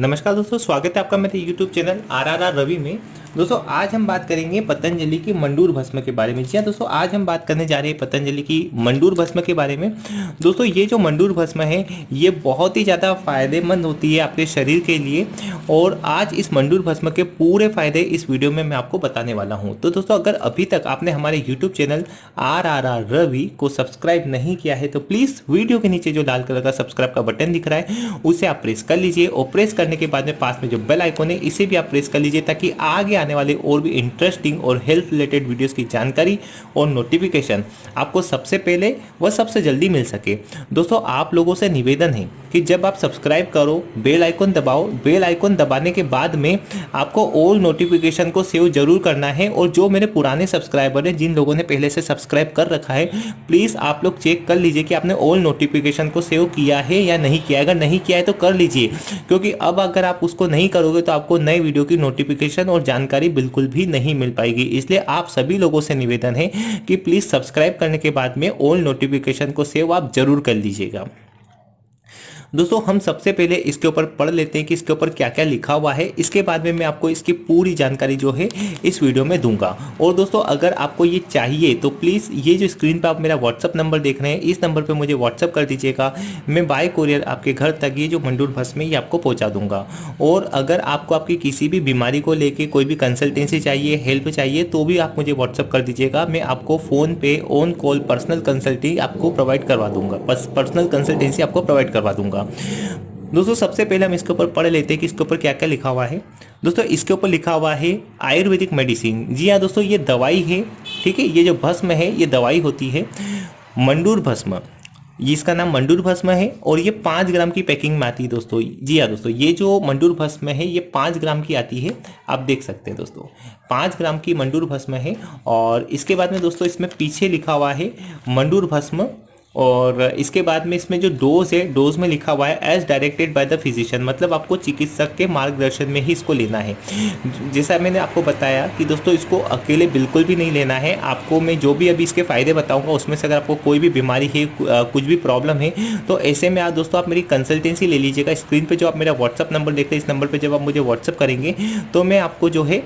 नमस्कार दोस्तों स्वागत है आपका मेरे YouTube channel R R R Ravi में। दोस्तों, आज हम बात करेंगे पतंजलि की मंडूर भस्म के बारे में। जी हाँ दोस्तों, आज हम बात करने जा रहे हैं पतंजलि की मंडूर भस्म के बारे में। दोस्तों, ये जो मंडूर भस्म है, ये बहुत ही ज़्यादा फ़ायदेमंद होती है आपके शरीर के लिए और आज इस मंडूर भस्म के पूरे फ़ायदे इस वीडियो में मैं आपको बताने वाला हूँ। तो दोस्तों, अगर अभी तक आपने हमारे YouTube channel R R R Ravi को सब्सक्राइब नहीं किया है तो प्लीज़ वीडियो के नीचे जो लाल कलर का सब्सक्राइब का बटन दिख रहा है, उसे आप प्रेस कर लीजिए और प्रेस करने के बाद में पास में जो बेल आइकन है, इसे भी आप प्रेस कर लीजिए ताकि आगे आने वाले और भी इंटरेस्टिंग और हेल्थ रिलेटेड वीडियोस की जानकारी और नोटिफिकेशन आपको सबसे पहले व सबसे जल्दी मिल सके। दोस्तों, आप लोगों से निवेदन है कि जब आप सब्सक्राइब करो, बेल आइकन दबाओ, बेल आइकन दबाने के बाद में आपको ऑल नोटिफिकेशन को सेव ज़रूर करना है और जो मेरे पुराने सब्सक्राइबर हैं, जिन लोगों ने पहले से सब्सक्राइब कर रखा है प्लीज़ आप लोग चेक कर लीजिए कि आपने ऑल नोटिफिकेशन को सेव किया है या नहीं किया अगर नहीं किया है तो कर लीजिए, क्योंकि अब अगर आप उसको नहीं करोगे तो आपको नए वीडियो की नोटिफिकेशन और जानकारी बिल्कुल भी नहीं मिल पाएगी। इसलिए आप सभी लोगों से निवेदन है कि प्लीज़ सब्सक्राइब करने के बाद में ऑल नोटिफिकेशन को सेव आप ज़रूर कर लीजिएगा। दोस्तों, हम सबसे पहले इसके ऊपर पढ़ लेते हैं कि इसके ऊपर क्या क्या लिखा हुआ है। इसके बाद में मैं आपको इसकी पूरी जानकारी जो है, इस वीडियो में दूँगा। और दोस्तों, अगर आपको ये चाहिए तो प्लीज़, ये जो स्क्रीन पर आप मेरा व्हाट्सअप नंबर देख रहे हैं, इस नंबर पर मुझे व्हाट्सअप कर दीजिएगा। मैं बाय कोरियर आपके घर तक ये जो मंडूर बस में ये आपको पहुँचा दूँगा। और अगर आपको आपकी किसी भी बीमारी को लेकर कोई भी कंसल्टेंसी चाहिए हेल्प चाहिए तो भी आप मुझे व्हाट्सअप कर दीजिएगा। मैं आपको फ़ोन पे ऑन कॉल पर्सनल कंसल्टी आपको प्रोवाइड करवा दूँगा। पर्सनल कंसल्टेंसी आपको प्रोवाइड करवा दूँगा। होगा। दोस्तों, सबसे पहले हम इसके ऊपर पढ़ लेते हैं कि इसके ऊपर क्या क्या लिखा हुआ है। दोस्तों, इसके ऊपर लिखा हुआ है आयुर्वेदिक मेडिसिन। जी हाँ दोस्तों, ये दवाई है, ठीक है? ये जो भस्म है, ये दवाई होती है मंडूर भस्म। इसका नाम मंडूर भस्म है और ये पाँच ग्राम की पैकिंग में आती है, दोस्तों। जी हाँ दोस्तों, ये जो मंडूर भस्म है, ये पाँच ग्राम की आती है। आप देख सकते हैं, दोस्तों, पाँच ग्राम की मंडूर भस्म है और इसके बाद में, दोस्तों, इसमें पीछे लिखा हुआ है मंडूर भस्म और इसके बाद में इसमें जो डोज है डोज में लिखा हुआ है as directed by the physician मतलब आपको चिकित्सक के मार्गदर्शन में ही इसको लेना है। जैसा मैंने आपको बताया कि दोस्तों, इसको अकेले बिल्कुल भी नहीं लेना है। आपको मैं जो भी अभी इसके फ़ायदे बताऊँगा, उसमें से अगर आपको कोई भी बीमारी है कुछ भी प्रॉब्लम है तो ऐसे में आप दोस्तों, आप मेरी कंसल्टेंसी ले लीजिएगा। स्क्रीन पर जो आप मेरा व्हाट्सअप नंबर देखते हैं, इस नंबर पर जब आप मुझे व्हाट्सअप करेंगे तो मैं आपको जो है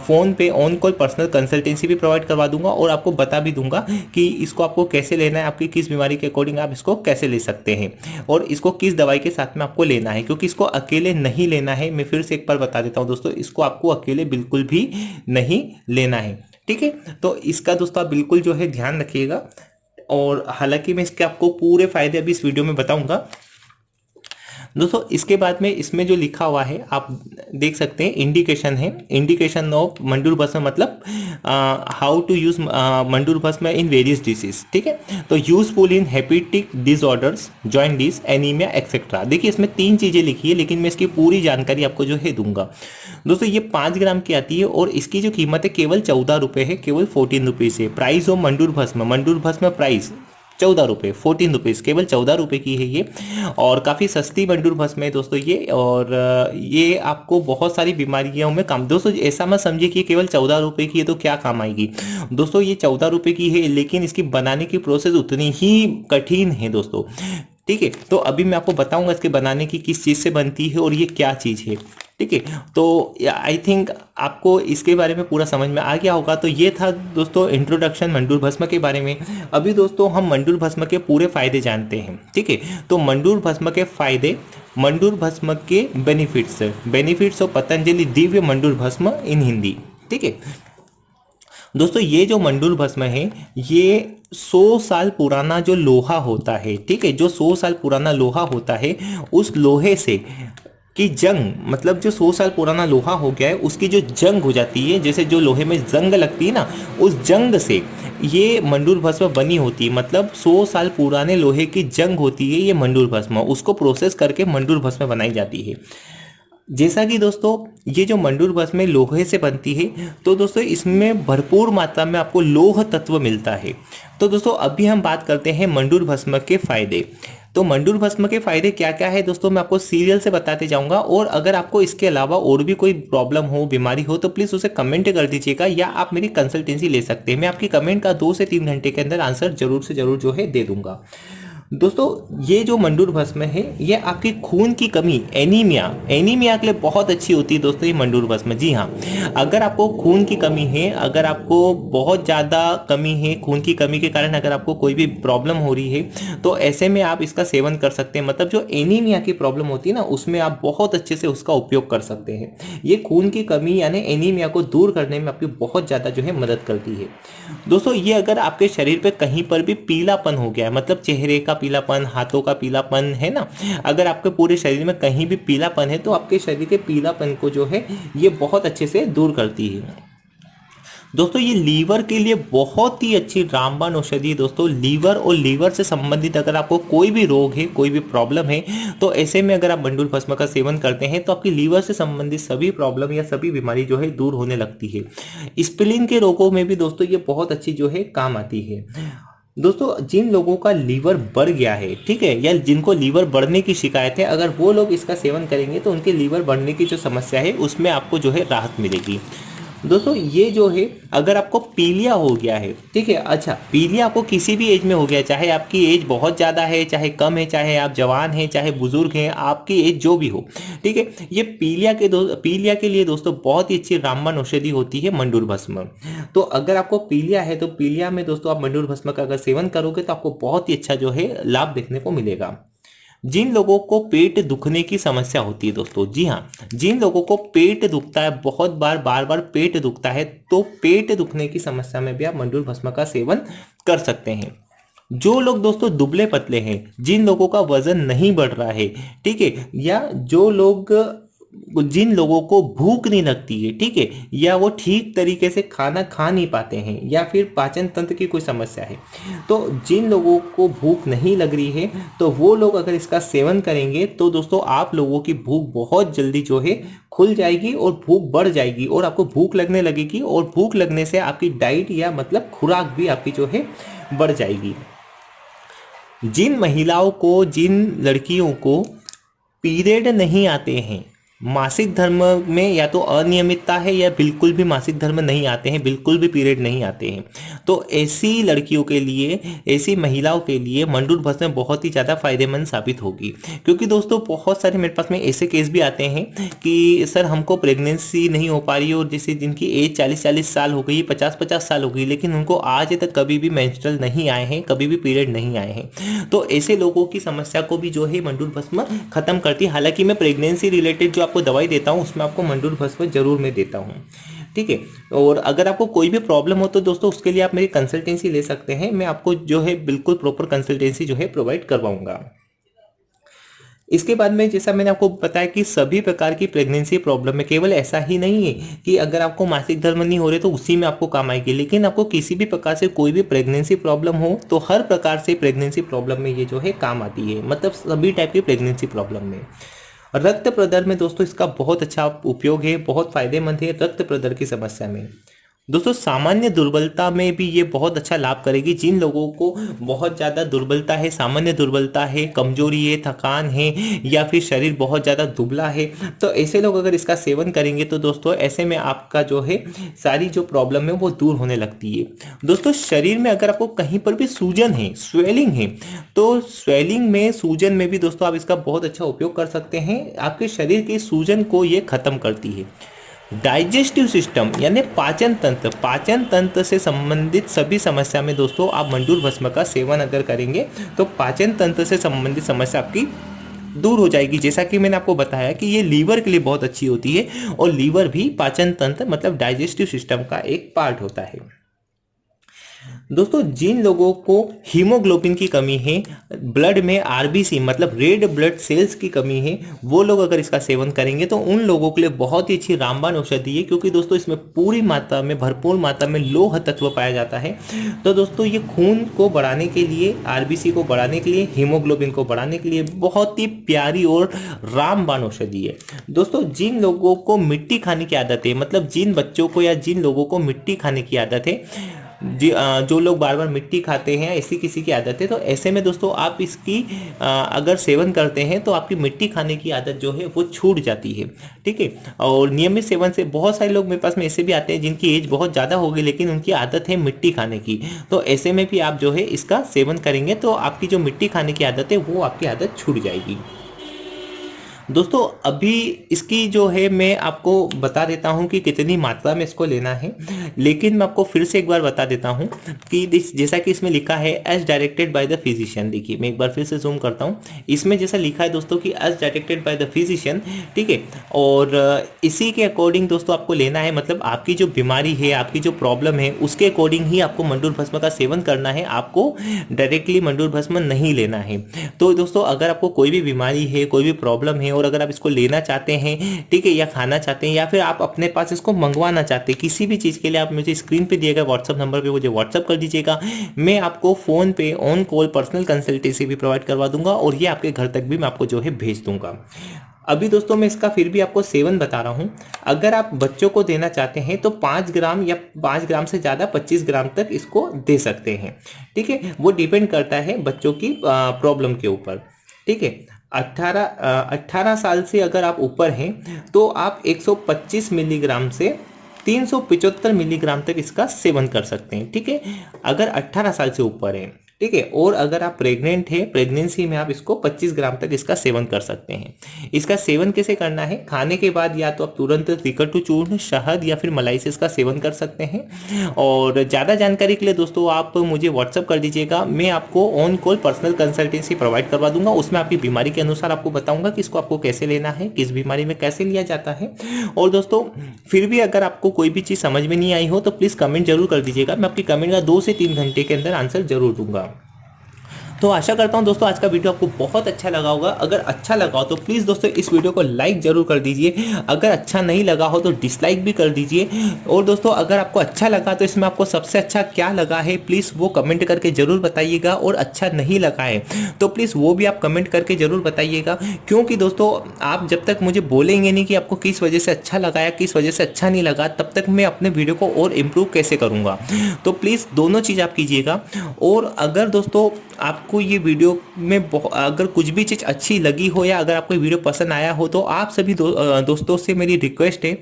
फ़ोन पे ऑन कॉल पर्सनल कंसल्टेंसी भी प्रोवाइड करवा दूँगा और आपको बता भी दूँगा कि इसको आपको कैसे लेना है, आपकी किस बीमारी के अकॉर्डिंग आप इसको कैसे ले सकते हैं? और इसको किस दवाई के साथ में आपको लेना है? क्योंकि इसको अकेले नहीं लेना है। मैं फिर से एक बार बता देता हूँ दोस्तों, इसको आपको अकेले बिल्कुल भी नहीं लेना है। ठीक है? तो इसका दोस्तों बिल्कुल जो है ध्यान रखिएगा। और हालाँकि मैं इसके आपको पूरे फ़ायदे अभी इस वीडियो में बताऊँगा। दोस्तों, इसके बाद में इसमें जो लिखा हुआ है, आप देख सकते हैं इंडिकेशन है। इंडिकेशन ऑफ़ मंडूर भस्म मतलब हाउ टू यूज़ मंडूर भस्म इन वेरियस डिसीज ठीक है? तो useful in hepatic disorders jaundice anaemia etcetera देखिए, इसमें तीन चीज़ें लिखी है, लेकिन मैं इसकी पूरी जानकारी आपको जो है दूँगा। दोस्तों, ये पाँच ग्राम की आती है और इसकी जो कीमत है, केवल चौदह रुपये है, केवल फोर्टीन रुपीज़ है। प्राइस ऑफ़ मंडूर भस्म मंडूर भस्म प्राइस चौदह रुपये फोर्टीन रुपीज़ केवल चौदह रुपये की है ये। और काफ़ी सस्ती मंडूर भस्म है दोस्तों ये, और ये आपको बहुत सारी बीमारियों में काम, दोस्तों ऐसा मत समझिए कि केवल चौदह रुपये की है तो क्या काम आएगी। दोस्तों ये चौदह रुपये की है, लेकिन इसकी बनाने की प्रोसेस उतनी ही कठिन है दोस्तों। ठीक है तो अभी मैं आपको बताऊँगा इसके बनाने की किस चीज़ से बनती है और ये क्या चीज़ है। ठीक है? तो आई थिंक आपको इसके बारे में पूरा समझ में आ गया होगा। तो ये था दोस्तों इंट्रोडक्शन मंडूर भस्म के बारे में। अभी दोस्तों हम मंडूर भस्म के पूरे फ़ायदे जानते हैं, ठीक है? तो मंडूर भस्म के फ़ायदे, मंडूर भस्म के benefits benefits of Patanjali Divya मंडूर भस्म इन हिंदी ठीक है? दोस्तों ये जो मंडूर भस्म है, ये 100 साल पुराना जो लोहा होता है, ठीक है? जो 100 साल पुराना लोहा होता है, उस लोहे से कि जंग मतलब जो सौ साल पुराना लोहा हो गया है, उसकी जो जंग हो जाती है, जैसे जो लोहे में जंग लगती है ना, उस जंग से ये मंडूर भस्म बनी होती है। मतलब सौ साल पुराने लोहे की जंग होती है ये मंडूर भस्म, उसको प्रोसेस करके मंडूर भस्म बनाई जाती है। जैसा कि दोस्तों, ये जो मंडूर भस्म लोहे से बनती है तो दोस्तों इसमें भरपूर मात्रा में आपको लोह तत्व मिलता है। तो दोस्तों, अभी हम बात करते हैं मंडूर भस्म के फ़ायदे। तो मंडूर भस्म के फ़ायदे क्या क्या है दोस्तों, मैं आपको सीरियल से बताते जाऊँगा। और अगर आपको इसके अलावा और भी कोई प्रॉब्लम हो, बीमारी हो तो प्लीज़ उसे कमेंट कर दीजिएगा या आप मेरी कंसल्टेंसी ले सकते हैं। मैं आपकी कमेंट का दो से तीन घंटे के अंदर आंसर ज़रूर से ज़रूर जो है दे दूँगा। दोस्तों, ये जो मंडूर भस्म है, ये आपकी खून की कमी एनीमिया एनीमिया के लिए बहुत अच्छी होती है दोस्तों, ये मंडूर भस्म। जी हाँ अगर आपको खून की कमी है, अगर आपको बहुत ज़्यादा कमी है, खून की कमी के कारण अगर आपको कोई भी प्रॉब्लम हो रही है तो ऐसे में आप इसका सेवन कर सकते हैं। मतलब जो एनीमिया की प्रॉब्लम होती है ना, उसमें आप बहुत अच्छे से उसका उपयोग कर सकते हैं। ये खून की कमी यानी एनीमिया को दूर करने में आपकी बहुत ज़्यादा जो है मदद करती है। दोस्तों, ये अगर आपके शरीर पर कहीं पर भी पीलापन हो गया है मतलब चेहरे का पीलापन, हाथों का पीलापन, है ना? अगर आपके पूरे शरीर में कहीं भी पीलापन है तो आपके शरीर के पीलापन को जो है, ये बहुत अच्छे से दूर करती है। दोस्तों, ये लीवर के लिए बहुत ही अच्छी रामबाण औषधि है दोस्तों। लीवर और लीवर से संबंधित अगर आपको कोई भी रोग है, कोई भी प्रॉब्लम है तो ऐसे में अगर आप बंडुल भस्म का सेवन करते हैं तो आपकी लीवर से संबंधित सभी प्रॉब्लम या सभी बीमारी जो है, दूर होने लगती है। स्प्लिन के रोगों में भी दोस्तों, ये बहुत अच्छी जो है, काम आती है। दोस्तों, जिन लोगों का लीवर बढ़ गया है, ठीक है, या जिनको लीवर बढ़ने की शिकायत है, अगर वो लोग इसका सेवन करेंगे तो उनके लीवर बढ़ने की जो समस्या है, उसमें आपको जो है राहत मिलेगी। दोस्तों, ये जो है, अगर आपको पीलिया हो गया है, ठीक है अच्छा पीलिया आपको किसी भी एज में हो गया, चाहे आपकी एज बहुत ज़्यादा है, चाहे कम है, चाहे आप जवान हैं, चाहे बुज़ुर्ग हैं, आपकी एज जो भी हो, ठीक है, ये पीलिया के पीलिया के लिए दोस्तों, बहुत ही अच्छी रामबन औषधि होती है मंडूर भस्म। तो अगर आपको पीलिया है तो पीलिया में दोस्तों, आप मंडूर भस्म का अगर सेवन करोगे तो आपको बहुत ही अच्छा जो है, लाभ देखने को मिलेगा। जिन लोगों को पेट दुखने की समस्या होती है दोस्तों, जी हाँ जिन लोगों को पेट दुखता है, बहुत बार बार बार पेट दुखता है तो पेट दुखने की समस्या में भी आप मंडूर भस्म का सेवन कर सकते हैं। जो लोग दोस्तों दुबले पतले हैं, जिन लोगों का वज़न नहीं बढ़ रहा है, ठीक है, या जो लोग जिन लोगों को भूख नहीं लगती है, ठीक है, या वो ठीक तरीके से खाना खा नहीं पाते हैं, या फिर पाचन तंत्र की कोई समस्या है तो जिन लोगों को भूख नहीं लग रही है तो वो लोग अगर इसका सेवन करेंगे तो दोस्तों आप लोगों की भूख बहुत जल्दी जो है खुल जाएगी और भूख बढ़ जाएगी, और आपको भूख लगने लगेगी, और भूख लगने से आपकी डाइट या मतलब खुराक भी आपकी जो है बढ़ जाएगी। जिन महिलाओं को, जिन लड़कियों को पीरियड नहीं आते हैं मासिक धर्म में या तो अनियमितता है या बिल्कुल भी मासिक धर्म नहीं आते हैं, बिल्कुल भी पीरियड नहीं आते हैं। तो ऐसी लड़कियों के लिए, ऐसी महिलाओं के लिए मंडूर भस्म बहुत ही ज़्यादा फ़ायदेमंद साबित होगी। क्योंकि दोस्तों, बहुत सारे मेरे पास में ऐसे केस भी आते हैं कि, सर, हमको प्रेगनेंसी नहीं हो पा रही और जैसे जिनकी एज चालीस चालीस साल हो गई पचास पचास साल हो गई लेकिन उनको आज तक कभी भी मैंस्ट्रल नहीं आए हैं, कभी भी पीरियड नहीं आए हैं। तो ऐसे लोगों की समस्या को भी जो है मंडूर भस्म खत्म करती हालाँकि मैं प्रेगनेंसी रिलेटेड जो आपको दवाई देता हूँ, उसमें आपको मंडूर भस्म ज़रूर मैं देता हूँ। ठीक है? और अगर आपको कोई भी प्रॉब्लम हो तो दोस्तों, उसके लिए आप मेरी कंसल्टेंसी ले सकते हैं। मैं आपको जो है बिल्कुल प्रॉपर कंसल्टेंसी जो है प्रोवाइड करवाऊँगा। इसके बाद में जैसा मैंने आपको बताया कि सभी प्रकार की प्रेगनेंसी प्रॉब्लम में केवल ऐसा ही नहीं है कि अगर आपको मासिक धर्म नहीं हो रहे तो उसी में आपको काम आएगी। लेकिन आपको किसी भी प्रकार से कोई भी प्रेगनेंसी प्रॉब्लम हो तो हर प्रकार से प्रेगनेंसी प्रॉब्लम में ये जो है काम आती है। मतलब सभी टाइप की प्रेगनेंसी प्रॉब्लम में। रक्त प्रदर में दोस्तों इसका बहुत अच्छा उपयोग है, बहुत फ़ायदेमंद है रक्त प्रदर की समस्या में। दोस्तों, सामान्य दुर्बलता में भी ये बहुत अच्छा लाभ करेगी। जिन लोगों को बहुत ज़्यादा दुर्बलता है, सामान्य दुर्बलता है, कमज़ोरी है, थकान है, या फिर शरीर बहुत ज़्यादा दुबला है तो ऐसे लोग अगर इसका सेवन करेंगे तो दोस्तों, ऐसे में आपका जो है, सारी जो प्रॉब्लम है, वो दूर होने लगती है। दोस्तों, शरीर में अगर आपको कहीं पर भी सूजन है, स्वेलिंग है तो स्वेलिंग में, सूजन में भी दोस्तों, आप इसका बहुत अच्छा उपयोग कर सकते हैं। आपके शरीर की सूजन को ये खत्म करती है। डाइजेस्टिव सिस्टम, यानी पाचन तंत्र। पाचन तंत्र से संबंधित सभी समस्या में दोस्तों, आप मंडूर भस्म का सेवन अगर करेंगे तो पाचन तंत्र से संबंधित समस्या आपकी दूर हो जाएगी। जैसा कि मैंने आपको बताया कि ये लीवर के लिए बहुत अच्छी होती है, और लीवर भी पाचन तंत्र मतलब डाइजेस्टिव सिस्टम का एक पार्ट होता है। दोस्तों, जिन लोगों को हीमोग्लोबिन की कमी है, ब्लड में आरबीसी मतलब रेड ब्लड सेल्स की कमी है, वो लोग अगर इसका सेवन करेंगे तो उन लोगों के लिए बहुत ही अच्छी रामबाण औषधि है, क्योंकि दोस्तों, इसमें पूरी मात्रा में, भरपूर मात्रा में लोह तत्व पाया जाता है। तो दोस्तों, ये खून को बढ़ाने के लिए, आरबीसी को बढ़ाने के लिए, हीमोग्लोबिन को बढ़ाने के लिए बहुत ही प्यारी और रामबाण औषधि है। दोस्तों, जिन लोगों को मिट्टी खाने की आदत है मतलब जिन बच्चों को या जिन लोगों को मिट्टी खाने की आदत है जो लोग बार बार मिट्टी खाते हैं, ऐसी किसी की आदत है तो ऐसे में दोस्तों आप इसकी अगर सेवन करते हैं तो आपकी मिट्टी खाने की आदत जो है, वो छूट जाती है। ठीक है? और नियमित सेवन से बहुत सारे लोग मेरे पास में ऐसे भी आते हैं, जिनकी एज बहुत ज़्यादा होगी लेकिन उनकी आदत है मिट्टी खाने की। तो ऐसे में भी आप जो है, इसका सेवन करेंगे तो आपकी जो मिट्टी खाने की आदत है, वो आपकी आदत छूट जाएगी। दोस्तों, अभी इसकी जो है, मैं आपको बता देता हूँ कि कितनी मात्रा में इसको लेना है। लेकिन मैं आपको फिर से एक बार बता देता हूँ कि जैसा कि इसमें लिखा है as directed by the physician देखिए, मैं एक बार फिर से जूम करता हूँ। इसमें जैसा लिखा है दोस्तों कि as directed by the physician ठीक है? और इसी के अकॉर्डिंग दोस्तों आपको लेना है। मतलब आपकी जो बीमारी है, आपकी जो प्रॉब्लम है, उसके अकॉर्डिंग ही आपको मंडूर भस्म का सेवन करना है। आपको डायरेक्टली मंडूर भस्म नहीं लेना है। तो दोस्तों, अगर आपको कोई भी बीमारी है, कोई भी प्रॉब्लम है और अगर आप इसको लेना चाहते हैं, ठीक है, या खाना चाहते हैं, या फिर आप अपने पास इसको मंगवाना चाहते हैं, किसी भी चीज़ के लिए आप मुझे स्क्रीन पे दिएगा व्हाट्सअप नंबर पे मुझे व्हाट्सअप कर दीजिएगा। मैं आपको फ़ोन पे ऑन कॉल पर्सनल कंसल्टेंसी भी प्रोवाइड करवा दूँगा और ये आपके घर तक भी मैं आपको जो है भेज दूँगा। अभी दोस्तों मैं इसका फिर भी आपको सेवन बता रहा हूँ। अगर आप बच्चों को देना चाहते हैं तो पाँच ग्राम या पाँच ग्राम से ज़्यादा पच्चीस ग्राम तक इसको दे सकते हैं, ठीक है? वो डिपेंड करता है बच्चों की प्रॉब्लम के ऊपर, ठीक है? 18 18 साल से अगर आप ऊपर हैं तो आप 125 मिलीग्राम से 375 मिलीग्राम तक इसका सेवन कर सकते हैं, ठीक है? अगर 18 साल से ऊपर है ठीक है? और अगर आप प्रेग्नेंट है प्रेगनेंसी में आप इसको 25 ग्राम तक इसका सेवन कर सकते हैं। इसका सेवन कैसे करना है? खाने के बाद या तो आप तुरंत रिकटू चूर्ण, शहद या फिर मलाई से इसका सेवन कर सकते हैं। और ज़्यादा जानकारी के लिए दोस्तों, आप मुझे व्हाट्सअप कर दीजिएगा। मैं आपको on call personal consultancy provide करवा दूँगा। उसमें आपकी बीमारी के अनुसार आपको बताऊँगा कि इसको आपको कैसे लेना है, किस बीमारी में कैसे लिया जाता है। और दोस्तों, फिर भी अगर आपको कोई भी चीज़ समझ में नहीं आई हो तो प्लीज़ कमेंट ज़रूर कर दीजिएगा। मैं आपकी कमेंट का दो से तीन घंटे के अंदर आंसर ज़रूर दूँगा। तो आशा करता हूँ दोस्तों आज का वीडियो आपको बहुत अच्छा लगा होगा। अगर अच्छा लगा हो तो प्लीज़ दोस्तों इस वीडियो को लाइक ज़रूर कर दीजिए। अगर अच्छा नहीं लगा हो तो डिसलाइक भी कर दीजिए। और दोस्तों अगर आपको अच्छा लगा तो इसमें आपको सबसे अच्छा क्या लगा है प्लीज़ वो कमेंट करके ज़रूर बताइएगा। और अच्छा नहीं लगा है तो प्लीज़ वो भी आप कमेंट करके ज़रूर बताइएगा। क्योंकि दोस्तों आप जब तक मुझे बोलेंगे नहीं कि आपको किस वजह से अच्छा लगा या किस वजह से अच्छा नहीं लगा, तब तक मैं अपने वीडियो को और इम्प्रूव कैसे करूँगा? तो प्लीज़ दोनों चीज़ आप कीजिएगा। और अगर दोस्तों आपको ये वीडियो में अगर कुछ भी चीज़ अच्छी लगी हो या अगर आपको वीडियो पसंद आया हो तो आप सभी दो, दोस्तों से मेरी रिक्वेस्ट है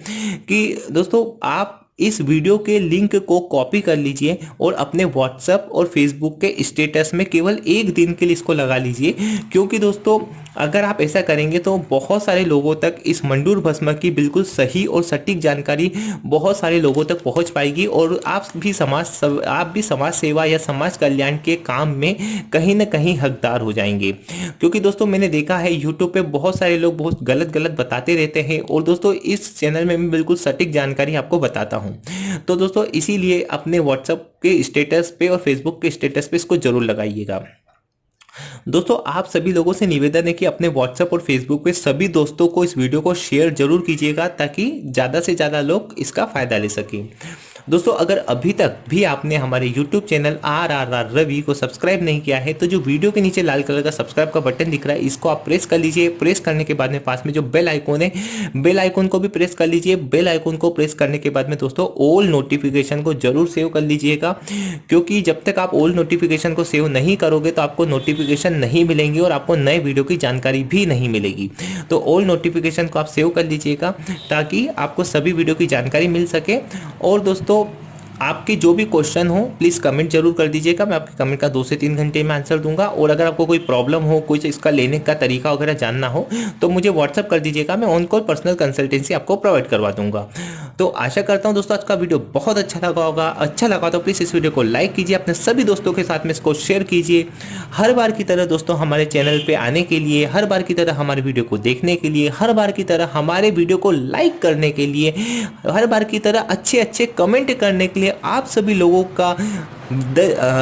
कि दोस्तों आप इस वीडियो के लिंक को कॉपी कर लीजिए और अपने व्हाट्सएप और फेसबुक के स्टेटस में केवल एक दिन के लिए इसको लगा लीजिए। क्योंकि दोस्तों अगर आप ऐसा करेंगे तो बहुत सारे लोगों तक इस मंडूर भस्म की बिल्कुल सही और सटीक जानकारी बहुत सारे लोगों तक पहुँच पाएगी और आप भी समाज सव, आप भी समाज सेवा या समाज कल्याण के काम में कहीं ना कहीं हकदार हो जाएँगे। क्योंकि दोस्तों मैंने देखा है यूट्यूब पे बहुत सारे लोग बहुत गलत गलत बताते रहते हैं और दोस्तों इस चैनल में मैं बिल्कुल सटीक जानकारी आपको बताता हूँ। तो दोस्तों, इसीलिए अपने व्हाट्सएप के स्टेटस पे और फेसबुक के स्टेटस पे इसको ज़रूर लगाइएगा। दोस्तों, आप सभी लोगों से निवेदन है कि अपने व्हाट्सएप और फेसबुक पे सभी दोस्तों को इस वीडियो को शेयर ज़रूर कीजिएगा ताकि ज़्यादा से ज़्यादा लोग इसका फ़ायदा ले सकें। दोस्तों, अगर अभी तक भी आपने हमारे YouTube channel R R R Ravi को सब्सक्राइब नहीं किया है तो जो वीडियो के नीचे लाल कलर का सब्सक्राइब का बटन दिख रहा है, इसको आप प्रेस कर लीजिए। प्रेस करने के बाद में पास में जो बेल आइकॉन है, बेल आइकॉन को भी प्रेस कर लीजिए। बेल आइकॉन को प्रेस करने के बाद में दोस्तों, ऑल नोटिफिकेशन को ज़रूर सेव कर लीजिएगा, क्योंकि जब तक आप ऑल नोटिफिकेशन को सेव नहीं करोगे तो आपको नोटिफिकेशन नहीं मिलेंगे और आपको नए वीडियो की जानकारी भी नहीं मिलेगी। तो ऑल नोटिफिकेशन को आप सेव कर लीजिएगा, ताकि आपको सभी वीडियो की जानकारी मिल सके। और दोस्तों no आपके जो भी क्वेश्चन हो प्लीज़ कमेंट ज़रूर कर दीजिएगा। मैं आपके कमेंट का दो से तीन घंटे में आंसर दूँगा। और अगर आपको कोई प्रॉब्लम हो, कुछ इसका लेने का तरीका वगैरह जानना हो तो मुझे व्हाट्सअप कर दीजिएगा। मैं ऑन कॉल पर्सनल कंसल्टेंसी आपको प्रोवाइड करवा दूँगा। तो आशा करता हूँ दोस्तों, आज का वीडियो बहुत अच्छा लगा होगा। अच्छा लगा तो प्लीज़ इस वीडियो को लाइक कीजिए। अपने सभी दोस्तों के साथ में इसको शेयर कीजिए। हर बार की तरह दोस्तों, हमारे चैनल पर आने के लिए, हर बार की तरह हमारे वीडियो को देखने के लिए, हर बार की तरह हमारे वीडियो को लाइक करने के लिए, हर बार की तरह अच्छे अच्छे कमेंट करने के लिए आप सभी लोगों का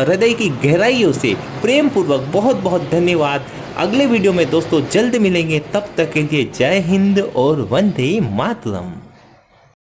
हृदय की गहराइयों से प्रेम पूर्वक बहुत बहुत धन्यवाद। अगले वीडियो में दोस्तों जल्द मिलेंगे। तब तक के लिए जय हिंद और वंदे मातरम।